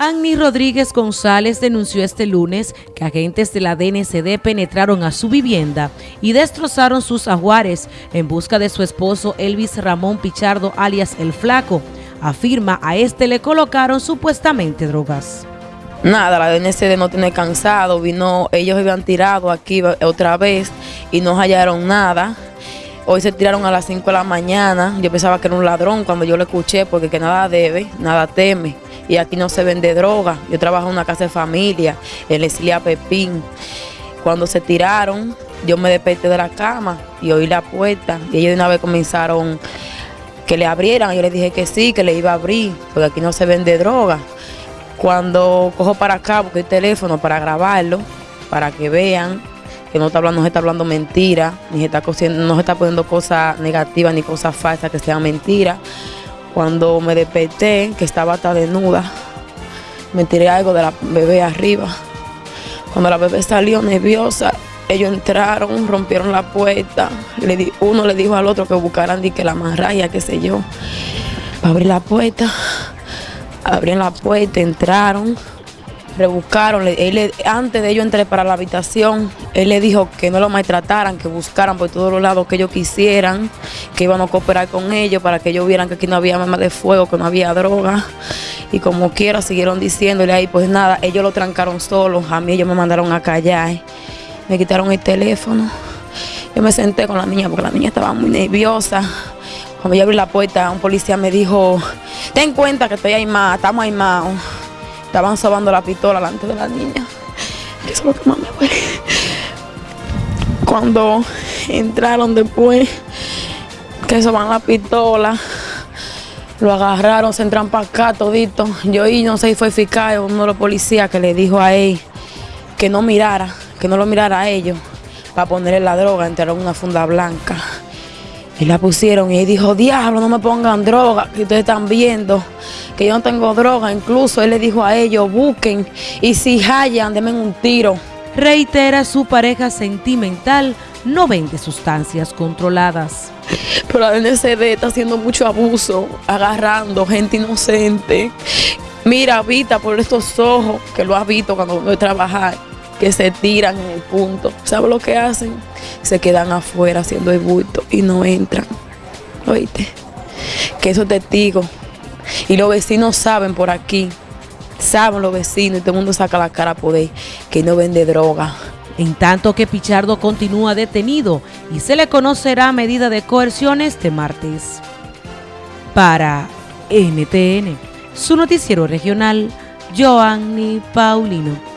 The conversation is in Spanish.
Annie Rodríguez González denunció este lunes que agentes de la DNCD penetraron a su vivienda y destrozaron sus ajuares en busca de su esposo Elvis Ramón Pichardo alias El Flaco. Afirma a este le colocaron supuestamente drogas. Nada, la DNCD no tiene cansado, vino, ellos habían tirado aquí otra vez y no hallaron nada. Hoy se tiraron a las 5 de la mañana, yo pensaba que era un ladrón cuando yo lo escuché porque que nada debe, nada teme y aquí no se vende droga. Yo trabajo en una casa de familia, en Leslia Pepín. Cuando se tiraron, yo me desperté de la cama y oí la puerta y ellos de una vez comenzaron que le abrieran. Yo les dije que sí, que le iba a abrir, porque aquí no se vende droga. Cuando cojo para acá, busqué el teléfono para grabarlo, para que vean que no está hablando, no se está hablando mentira, ni se está no se está poniendo cosas negativas ni cosas falsas que sean mentiras. Cuando me desperté, que estaba hasta desnuda, me tiré algo de la bebé arriba. Cuando la bebé salió nerviosa, ellos entraron, rompieron la puerta. Uno le dijo al otro que buscaran que la marraya, qué sé yo, para abrir la puerta. Abrieron la puerta, entraron rebuscaron, él, antes de ellos entrar para la habitación, él le dijo que no lo maltrataran, que buscaran por todos los lados que ellos quisieran, que iban a cooperar con ellos para que ellos vieran que aquí no había armas de fuego, que no había droga. Y como quiera siguieron diciéndole ahí, pues nada, ellos lo trancaron solos, a mí ellos me mandaron a callar, me quitaron el teléfono. Yo me senté con la niña porque la niña estaba muy nerviosa. Cuando yo abrí la puerta, un policía me dijo, ten cuenta que estoy ahí más, estamos ahí más. Estaban sobando la pistola delante de la niña. Eso es lo que más me duele. Cuando entraron después, que soban la pistola, lo agarraron, se entran para acá todito. Yo y no sé si fue eficaz uno de los policías que le dijo a él que no mirara, que no lo mirara a ellos para ponerle la droga, entraron una funda blanca. Y la pusieron y él dijo, diablo, no me pongan droga, que ustedes están viendo que yo no tengo droga. Incluso él le dijo a ellos, busquen y si hallan, denme un tiro. Reitera su pareja sentimental no vende sustancias controladas. Pero la DNCD está haciendo mucho abuso, agarrando gente inocente. Mira, Vita, por estos ojos, que lo has visto cuando voy a trabajar, que se tiran en el punto. ¿Sabes lo que hacen? Se quedan afuera haciendo el bulto y no entran. ¿Oíste? Que esos testigos y los vecinos saben por aquí, saben los vecinos y todo el mundo saca la cara por ahí que no vende droga. En tanto que Pichardo continúa detenido y se le conocerá medida de coerción este martes. Para NTN, su noticiero regional, Joanny Paulino.